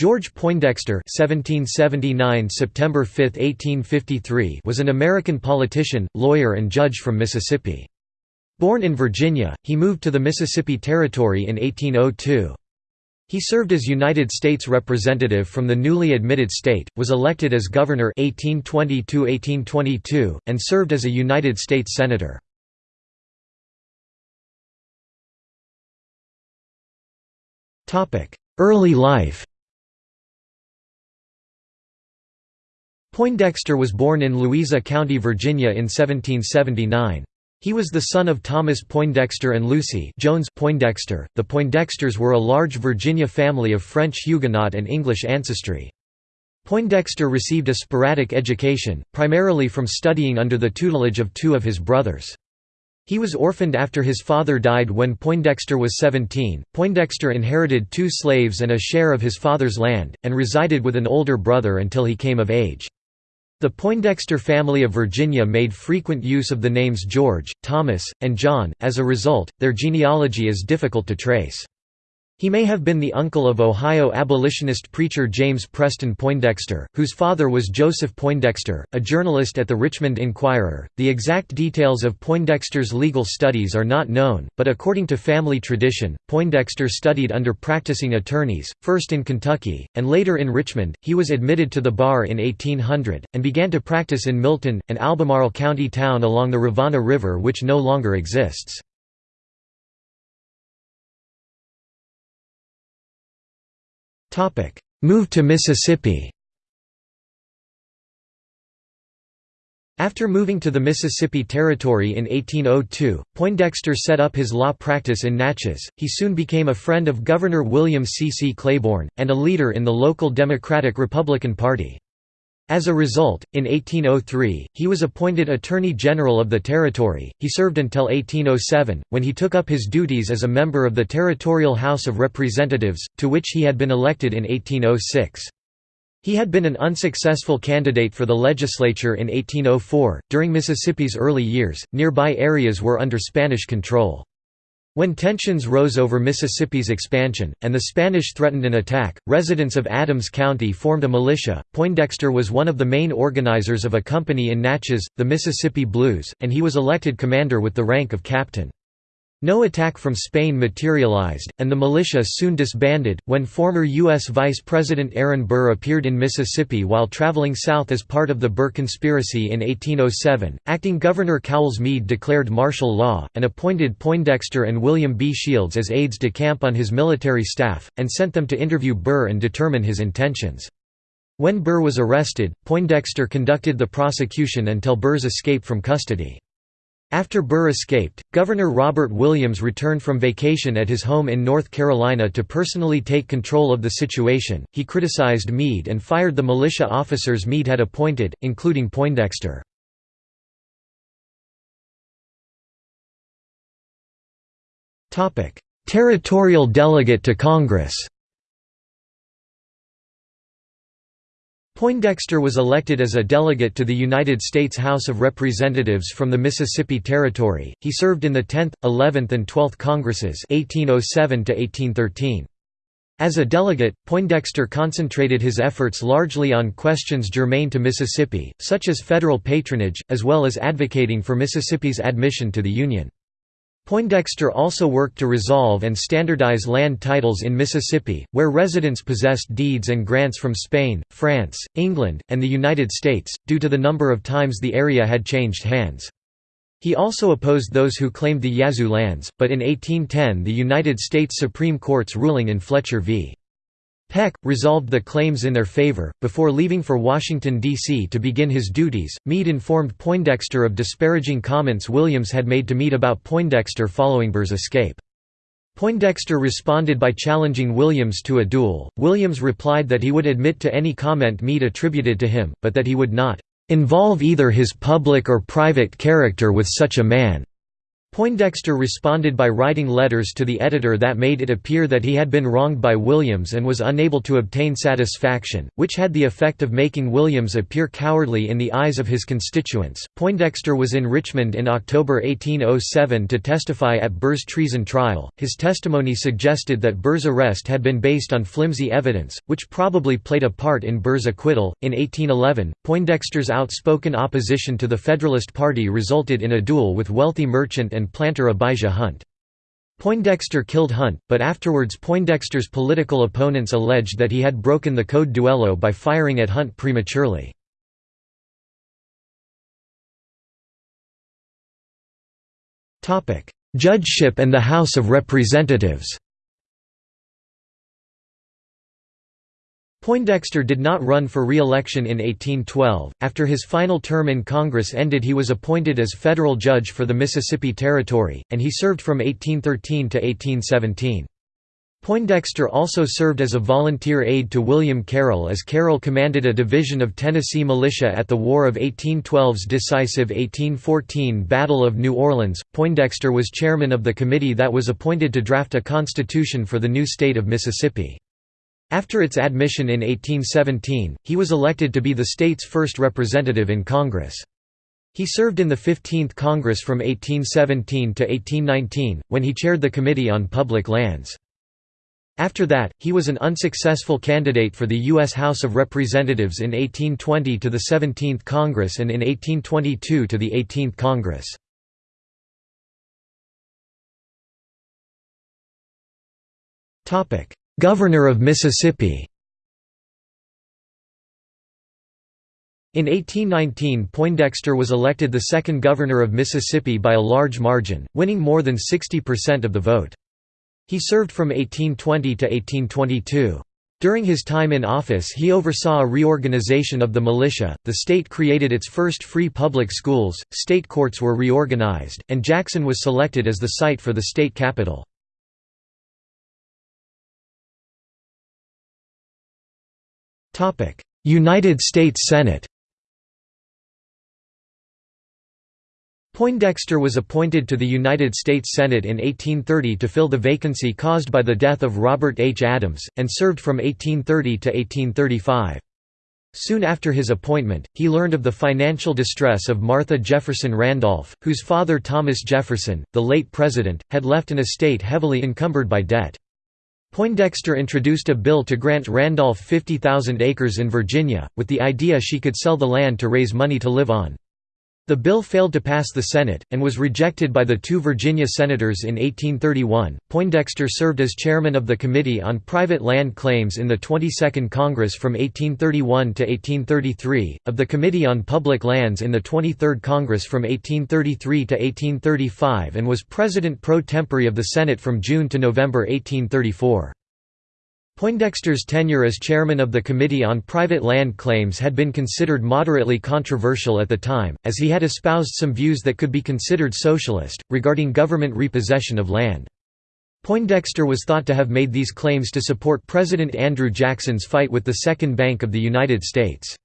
George Poindexter (1779 September 5, 1853) was an American politician, lawyer and judge from Mississippi. Born in Virginia, he moved to the Mississippi Territory in 1802. He served as United States representative from the newly admitted state, was elected as governor 1820–1822, and served as a United States senator. Early life Poindexter was born in Louisa County, Virginia in 1779. He was the son of Thomas Poindexter and Lucy Jones Poindexter. The Poindexters were a large Virginia family of French Huguenot and English ancestry. Poindexter received a sporadic education, primarily from studying under the tutelage of two of his brothers. He was orphaned after his father died when Poindexter was 17. Poindexter inherited two slaves and a share of his father's land, and resided with an older brother until he came of age. The Poindexter family of Virginia made frequent use of the names George, Thomas, and John, as a result, their genealogy is difficult to trace. He may have been the uncle of Ohio abolitionist preacher James Preston Poindexter, whose father was Joseph Poindexter, a journalist at the Richmond Enquirer. The exact details of Poindexter's legal studies are not known, but according to family tradition, Poindexter studied under practicing attorneys, first in Kentucky, and later in Richmond. He was admitted to the bar in 1800, and began to practice in Milton, an Albemarle County town along the Rivanna River which no longer exists. Move to Mississippi After moving to the Mississippi Territory in 1802, Poindexter set up his law practice in Natchez. He soon became a friend of Governor William C. C. Claiborne, and a leader in the local Democratic-Republican Party. As a result, in 1803, he was appointed Attorney General of the Territory. He served until 1807, when he took up his duties as a member of the Territorial House of Representatives, to which he had been elected in 1806. He had been an unsuccessful candidate for the legislature in 1804. During Mississippi's early years, nearby areas were under Spanish control. When tensions rose over Mississippi's expansion, and the Spanish threatened an attack, residents of Adams County formed a militia. Poindexter was one of the main organizers of a company in Natchez, the Mississippi Blues, and he was elected commander with the rank of captain. No attack from Spain materialized, and the militia soon disbanded. When former U.S. Vice President Aaron Burr appeared in Mississippi while traveling south as part of the Burr Conspiracy in 1807, acting Governor Cowles Mead declared martial law, and appointed Poindexter and William B. Shields as aides de camp on his military staff, and sent them to interview Burr and determine his intentions. When Burr was arrested, Poindexter conducted the prosecution until Burr's escape from custody. After Burr escaped, Governor Robert Williams returned from vacation at his home in North Carolina to personally take control of the situation. He criticized Mead and fired the militia officers Mead had appointed, including Poindexter. Territorial delegate to Congress Poindexter was elected as a delegate to the United States House of Representatives from the Mississippi Territory. He served in the 10th, 11th, and 12th Congresses (1807 to 1813). As a delegate, Poindexter concentrated his efforts largely on questions germane to Mississippi, such as federal patronage, as well as advocating for Mississippi's admission to the Union. Poindexter also worked to resolve and standardize land titles in Mississippi, where residents possessed deeds and grants from Spain, France, England, and the United States, due to the number of times the area had changed hands. He also opposed those who claimed the Yazoo lands, but in 1810 the United States Supreme Court's ruling in Fletcher v. Peck, resolved the claims in their favor. Before leaving for Washington, D.C. to begin his duties, Mead informed Poindexter of disparaging comments Williams had made to Mead about Poindexter following Burr's escape. Poindexter responded by challenging Williams to a duel. Williams replied that he would admit to any comment Mead attributed to him, but that he would not involve either his public or private character with such a man. Poindexter responded by writing letters to the editor that made it appear that he had been wronged by Williams and was unable to obtain satisfaction, which had the effect of making Williams appear cowardly in the eyes of his constituents. Poindexter was in Richmond in October 1807 to testify at Burr's treason trial. His testimony suggested that Burr's arrest had been based on flimsy evidence, which probably played a part in Burr's acquittal. In 1811, Poindexter's outspoken opposition to the Federalist Party resulted in a duel with wealthy merchant and planter Abijah Hunt. Poindexter killed Hunt, but afterwards Poindexter's political opponents alleged that he had broken the code duello by firing at Hunt prematurely. Judgeship and the House of Representatives Poindexter did not run for re-election in 1812. After his final term in Congress ended he was appointed as federal judge for the Mississippi Territory, and he served from 1813 to 1817. Poindexter also served as a volunteer aide to William Carroll as Carroll commanded a division of Tennessee militia at the War of 1812's decisive 1814 Battle of New Orleans. Poindexter was chairman of the committee that was appointed to draft a constitution for the new state of Mississippi. After its admission in 1817, he was elected to be the state's first representative in Congress. He served in the 15th Congress from 1817 to 1819, when he chaired the Committee on Public Lands. After that, he was an unsuccessful candidate for the U.S. House of Representatives in 1820 to the 17th Congress and in 1822 to the 18th Congress. Governor of Mississippi In 1819 Poindexter was elected the second governor of Mississippi by a large margin, winning more than 60% of the vote. He served from 1820 to 1822. During his time in office he oversaw a reorganization of the militia, the state created its first free public schools, state courts were reorganized, and Jackson was selected as the site for the state capital. United States Senate Poindexter was appointed to the United States Senate in 1830 to fill the vacancy caused by the death of Robert H. Adams, and served from 1830 to 1835. Soon after his appointment, he learned of the financial distress of Martha Jefferson Randolph, whose father Thomas Jefferson, the late president, had left an estate heavily encumbered by debt. Poindexter introduced a bill to grant Randolph 50,000 acres in Virginia, with the idea she could sell the land to raise money to live on. The bill failed to pass the Senate, and was rejected by the two Virginia senators in 1831. Poindexter served as chairman of the Committee on Private Land Claims in the 22nd Congress from 1831 to 1833, of the Committee on Public Lands in the 23rd Congress from 1833 to 1835 and was president pro tempore of the Senate from June to November 1834. Poindexter's tenure as chairman of the Committee on Private Land Claims had been considered moderately controversial at the time, as he had espoused some views that could be considered socialist, regarding government repossession of land. Poindexter was thought to have made these claims to support President Andrew Jackson's fight with the Second Bank of the United States.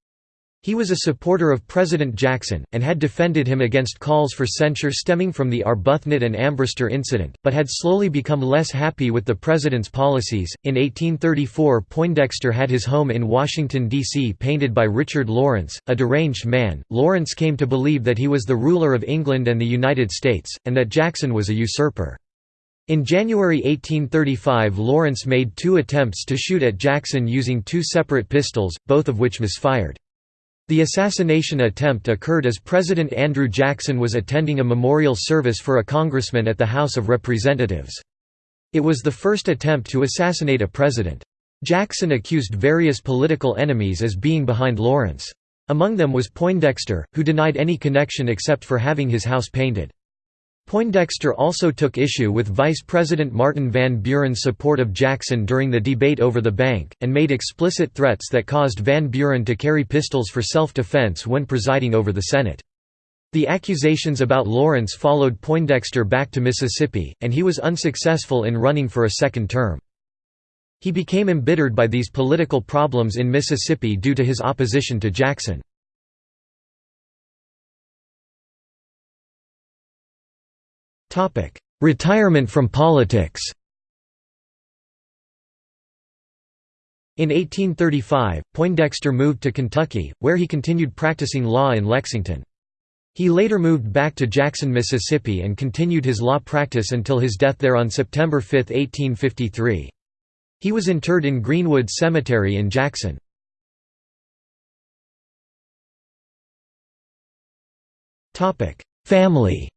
He was a supporter of President Jackson, and had defended him against calls for censure stemming from the Arbuthnot and Ambrister incident, but had slowly become less happy with the president's policies. In 1834, Poindexter had his home in Washington, D.C. painted by Richard Lawrence, a deranged man. Lawrence came to believe that he was the ruler of England and the United States, and that Jackson was a usurper. In January 1835 Lawrence made two attempts to shoot at Jackson using two separate pistols, both of which misfired. The assassination attempt occurred as President Andrew Jackson was attending a memorial service for a congressman at the House of Representatives. It was the first attempt to assassinate a president. Jackson accused various political enemies as being behind Lawrence. Among them was Poindexter, who denied any connection except for having his house painted. Poindexter also took issue with Vice President Martin Van Buren's support of Jackson during the debate over the bank, and made explicit threats that caused Van Buren to carry pistols for self-defense when presiding over the Senate. The accusations about Lawrence followed Poindexter back to Mississippi, and he was unsuccessful in running for a second term. He became embittered by these political problems in Mississippi due to his opposition to Jackson. Retirement from politics In 1835, Poindexter moved to Kentucky, where he continued practicing law in Lexington. He later moved back to Jackson, Mississippi and continued his law practice until his death there on September 5, 1853. He was interred in Greenwood Cemetery in Jackson. Family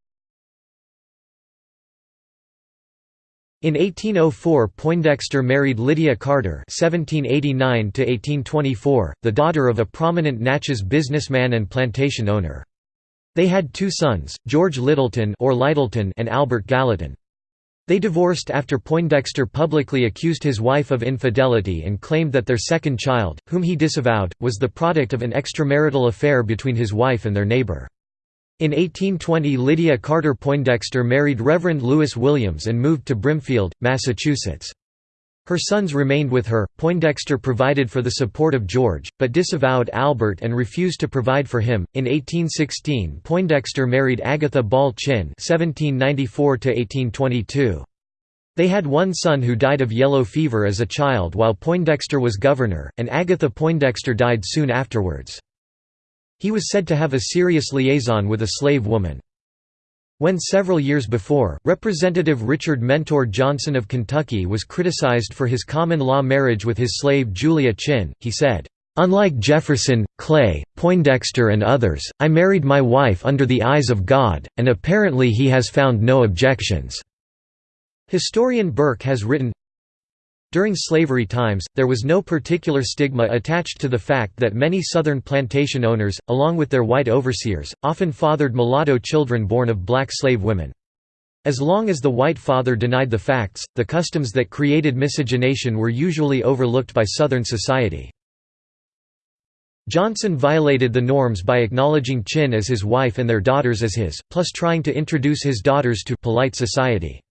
In 1804 Poindexter married Lydia Carter (1789–1824), the daughter of a prominent Natchez businessman and plantation owner. They had two sons, George Littleton or Lyttleton and Albert Gallatin. They divorced after Poindexter publicly accused his wife of infidelity and claimed that their second child, whom he disavowed, was the product of an extramarital affair between his wife and their neighbor. In 1820 Lydia Carter Poindexter married Reverend Lewis Williams and moved to Brimfield, Massachusetts. Her sons remained with her. Poindexter provided for the support of George, but disavowed Albert and refused to provide for him. In 1816, Poindexter married Agatha Ball Chinn (1794–1822). They had one son who died of yellow fever as a child while Poindexter was governor, and Agatha Poindexter died soon afterwards. He was said to have a serious liaison with a slave woman. When several years before, Representative Richard Mentor Johnson of Kentucky was criticized for his common-law marriage with his slave Julia Chinn, he said, "...unlike Jefferson, Clay, Poindexter and others, I married my wife under the eyes of God, and apparently he has found no objections." Historian Burke has written, during slavery times, there was no particular stigma attached to the fact that many Southern plantation owners, along with their white overseers, often fathered mulatto children born of black slave women. As long as the white father denied the facts, the customs that created miscegenation were usually overlooked by Southern society. Johnson violated the norms by acknowledging Chinn as his wife and their daughters as his, plus trying to introduce his daughters to polite society.